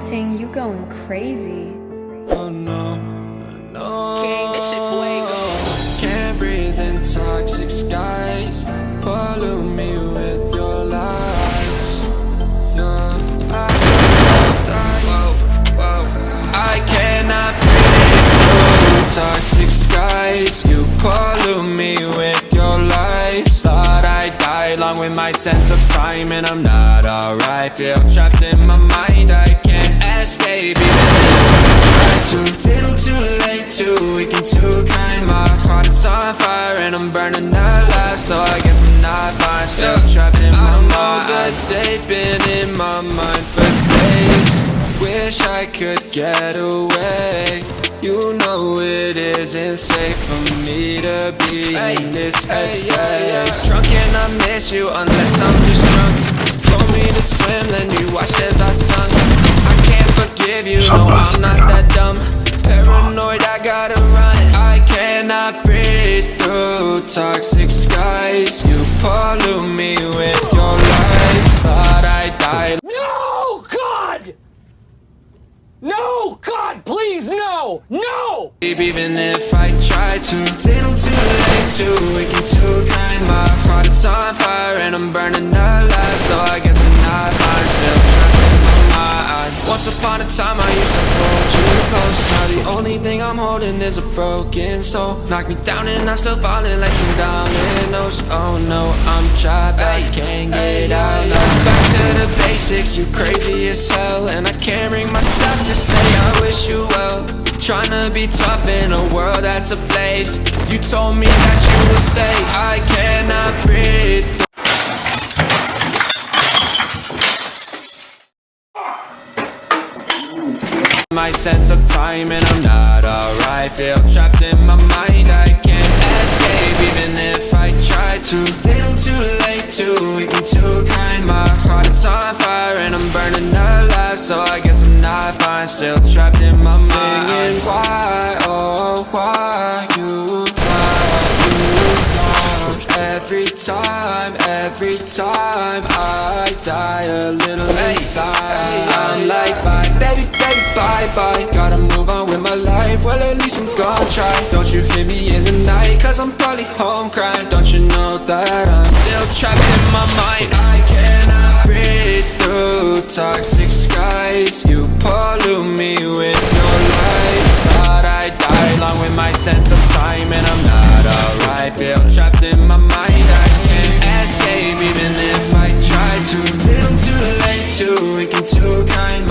Ting, you going crazy. Oh no, no. King, that shit fuego. Can't breathe in toxic skies. Pollute me with your lies. Yeah, I die. Whoa, whoa. I cannot breathe through toxic skies. You pollute me with your lies. Thought I'd die along with my sense of time, and I'm not alright. Feel trapped in my mind. And. My heart is on fire, and I'm burning alive. So I guess I'm not fine. Still trapped in my mind. Good day been in my mind for days. Wish I could get away. You know it isn't safe for me to be in this headspace. Drunk and I miss you unless I'm just drunk. Told me to swim, then you watched as I breathe through toxic skies. You pollute me with your lies. Thought I died. No, God! No, God, please, no! No! Even if I try to Little too late, too weak and too kind My heart is on fire and I'm burning alive So I guess I'm not still trapped in my mind Once upon a time I used to hold you close Now the only thing I'm holding is a broken soul. Knock me down and I'm still falling like some dominoes. Oh no, I'm trapped, I can't get out. Back to the basics, you crazy as hell. And I can't bring myself to say I wish you well. Tryna be tough in a world that's a place. You told me that you My sense of time and I'm not alright. Feel trapped in my mind, I can't escape. Even if I try to Little too late, too weak and too kind My heart is on fire and I'm burning alive. So I guess I'm not fine, still trapped in my mind. Singing why, Every time, every time I die a little inside. I'm like bye, baby, baby, bye, bye. Gotta move on with my life, well at least I'm gonna try. Don't you hear me in the night, cause I'm probably home crying. Don't you know that I'm still trapped in my mind? I cannot breathe through toxic skies. You too kind